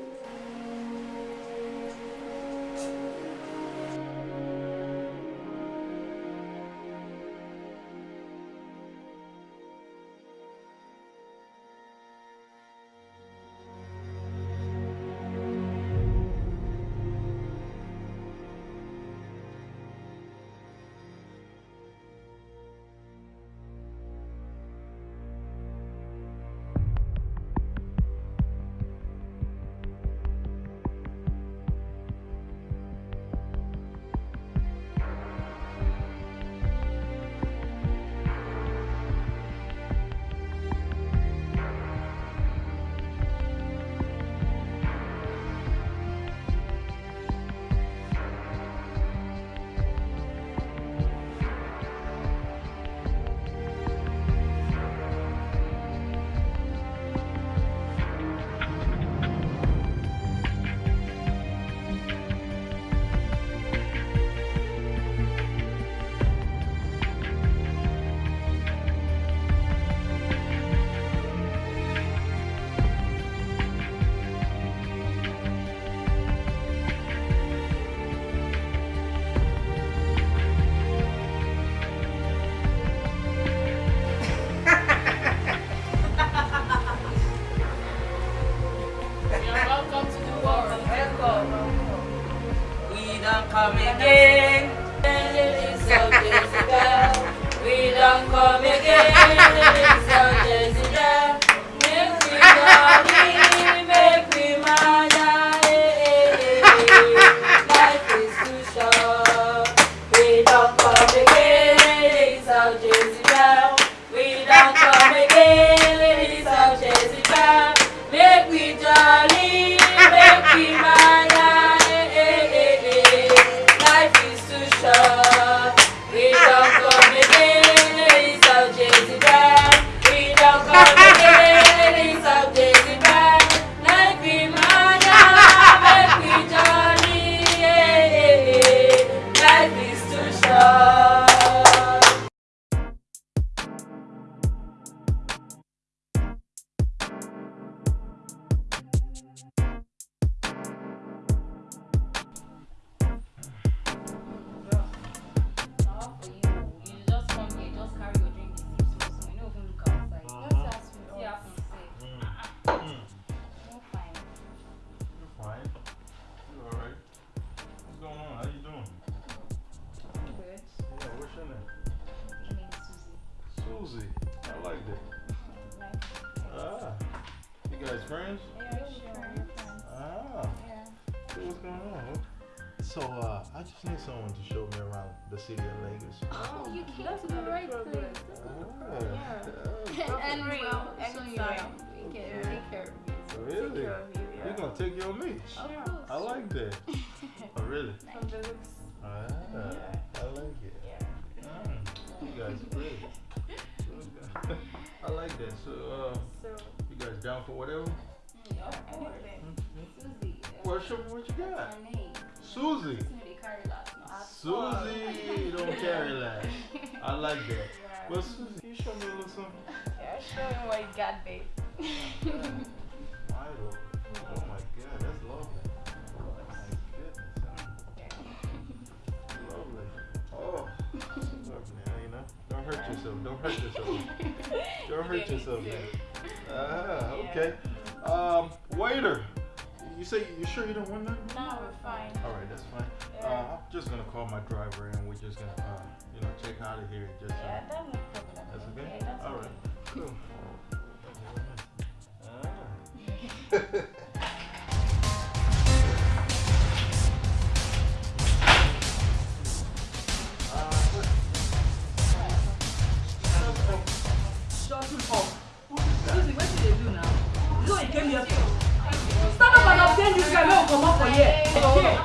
Stand up and obtain this guy. Make him come up for here. Okay.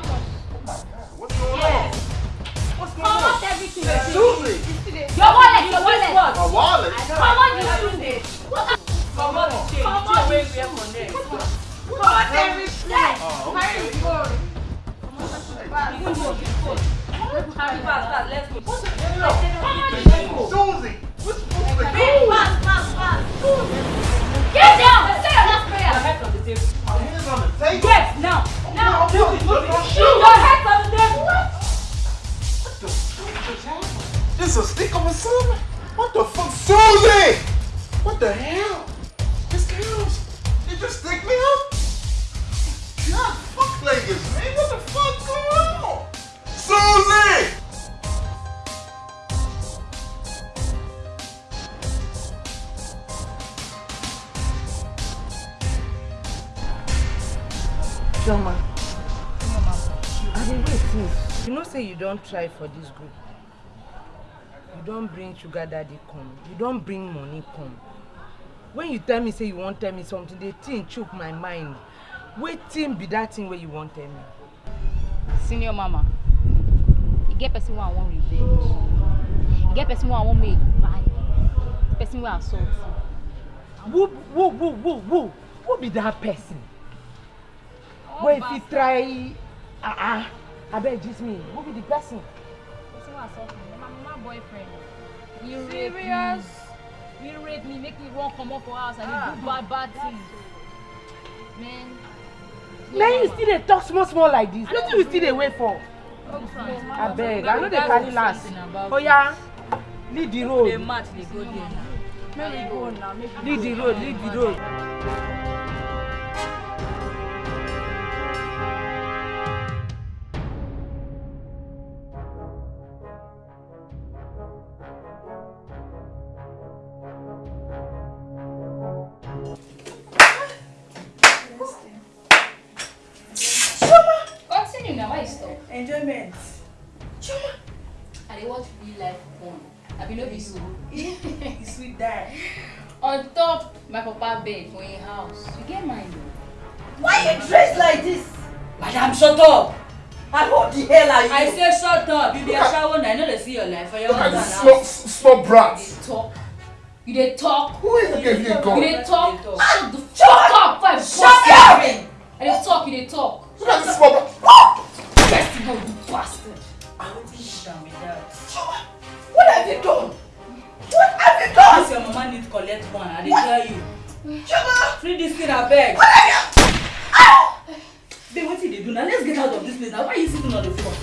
What's going Yes. What's going on? Come on, everything. Susie! Your wallet, your wallet. My wallet? Come on, you stupid. Come on, the chain. Come The chain on, wey you wear for neck. Come on, everything. Oh, Carry okay. the phone. You can go, you can go. Fast, fast, let's go. This a stick of a sermon? What the fuck? Susie! What the hell? This girls, you stick me up? God, fuck Lakers, man. What the fuck going on? Susie! Chioma, I dey wait since. You know say you don't try for this group. You don bring sugar daddy come. You don bring money come. When you tell me say you wan tell me something, the thing chook my mind. Wetin be that thing wey you wan tell me? Senior mama, you get person wey I wan revenge. You get person wey I wan make buy. Person wey assault you. Who who who who who who be that person? Wey fit try ah ah abeg gist me who be the person? Person wey assault me. Boyfriend. He rape Serious? me. He rape me, make me run comot for house and Ah. he do bad bad things. Man. na you still dey talk small small like this wetin you still dey wait for abeg i no dey carry last oya lead the road dey match dey go there now. make we go now lead the road lead the road. You enjoyment. I dey watch real life porn. Abi no be so? e sweet die. On top my papa bed for him house. You get mind o. why you dress like this. Madam, shut up! and who the hell are you. I say shut up. You be a shower now. I know they see your life for your Look at husband this now. small, small brat. You dey talk. You dey talk. Who is the gave you a You gun? dey talk. Shut the fuck up! Five Shut up! I dey talk. You dey talk. Look at this small brat. You know, you bastard. Down with that. what have you done. what have you done. Once your mama need collect one, I dey tell you. Sugar. Free this thing abeg. what have you. Babe, wetin you dey do now? Let's get out of this place now. Why you sitting on the floor?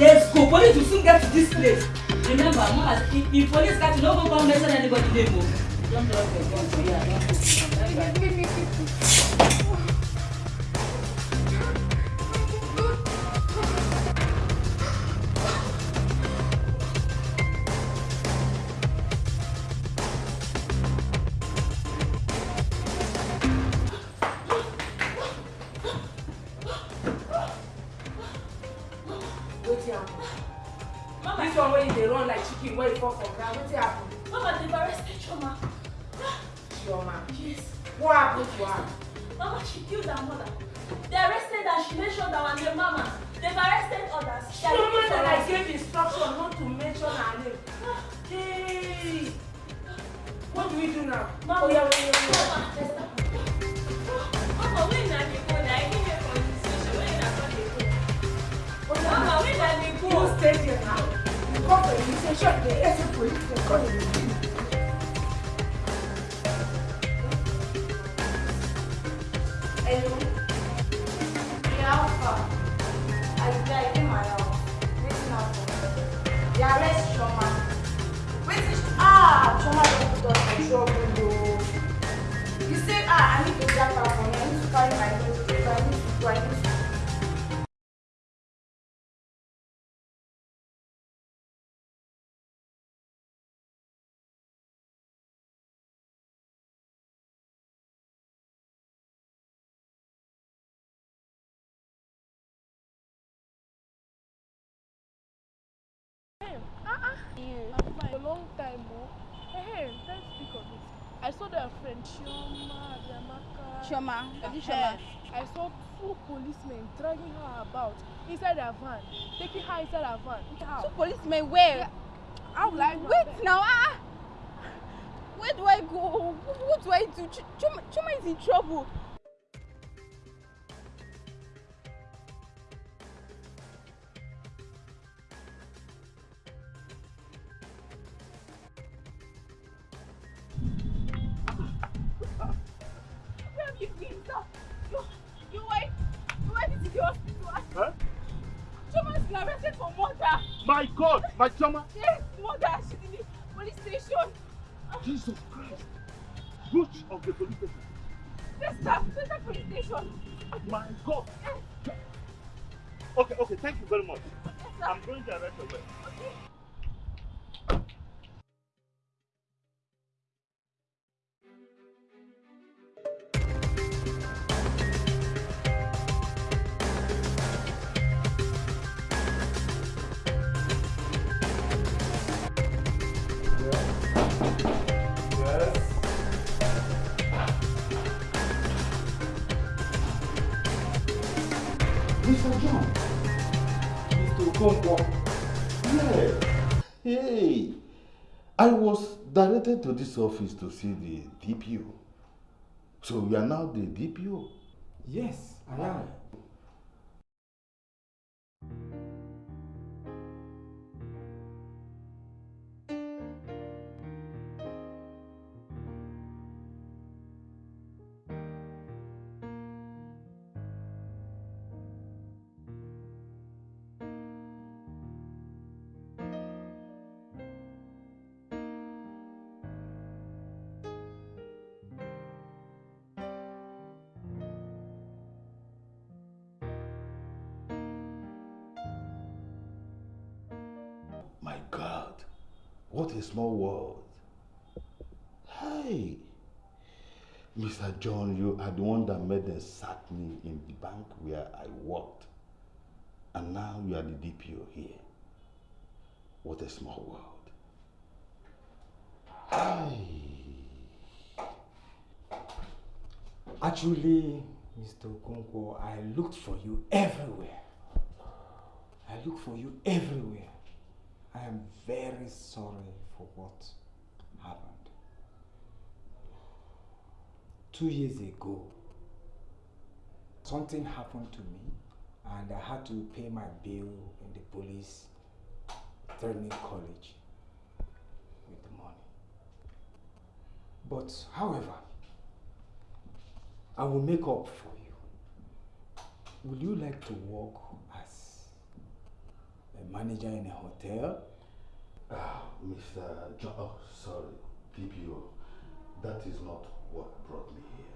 Let's go. Police will soon get to this place. Remember, mama, if, if police catch you, no go come mention anybody name o. Don't drop your gun here. Don't go. Dey run like chicken wey fall for ground wetin happen. Mama, they've arrested Choma. chioma Yes. what happen to her. Mama, she killed her mother. They arrested her. She mentioned our name, Mama. They've arrested others. They chioma for that i gave instruction not to mention her name. hey what do we do now. Mama, oya oya oya. Mama, let's stop. Mama, when na dey go? Na I give you police station. When na not dey go? Mama, when na dey go? you stay there now you come police station dey enter police station come dey do. Hello. Yeah, how far? I I dey my house. Wetin happen? They arrest Chioma. Wetin sh- ah Chioma don put us for trouble oo. You say ah I need to drag her for me. I need to carry my clothes to I need to go I need to. Chioma, Adiamaka. Chioma, Adi Eh, Chioma. I saw two policemen dragging her about inside their van, taking her inside her van. Two policemen where? How will I Wait now, ah. Where do I go? What do I do? Ch- Chuma, Chuma is in trouble. My God, my Chioma. Yes, murder. She's in the police station. Jesus Christ. Which of the police station? Yes, sir. Center police station. My God. Okay, okay, thank you very much. I'm going to arrest away. To this office to see the DPO. So you are now the DPO? Yes, I am. The one that made them sack me in the bank where I worked. And now you are the DPO here. What a small world. Actually, Mr. Okonkwo, I looked for you everywhere. I looked for you everywhere. I am very sorry for what happened. Two years ago, something happened to me and I had to pay my bill in the police training college with the money. But however, I will make up for you. Would you like to work as a manager in a hotel? Ah, Mr. John, oh, sorry, DPO. That is not what brought me here.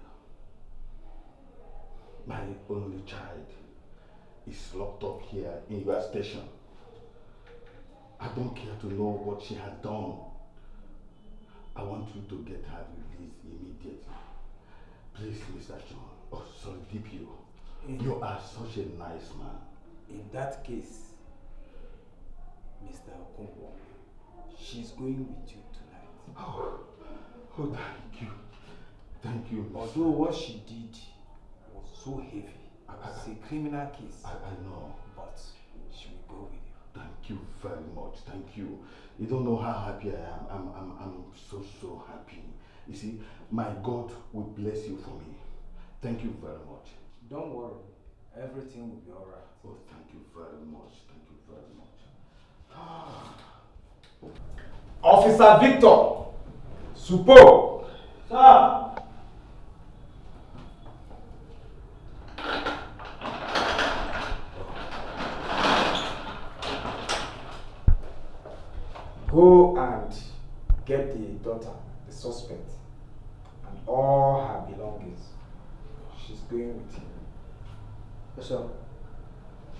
My only child is locked up here in your station. I don't care to know what she has done. I want you to get her released immediately. Please, Mr. John. Oh, sorry, DPO. You are such a nice man. In that case, Mr. Okonkwo, She's going with you tonight. Oh, oh thank you. Thank you. Although what she did was so heavy, it's a criminal case. I, I know. But she will go with you. Thank you very much. Thank you. You don't know how happy I am. I'm, I'm, I'm so, so happy. You see, my God will bless you for me. Thank you very much. Don't worry. Everything will be alright. Oh, thank you very much. Thank you very much. Officer Victor Supo. Sir. Go and get the daughter, the suspect, and all her belongings. She's going with you. Yes, sir.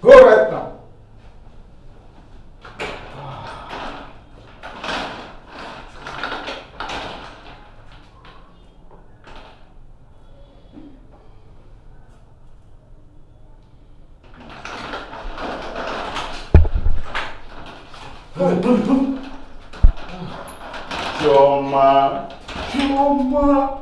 Go right now. Choma. Choma.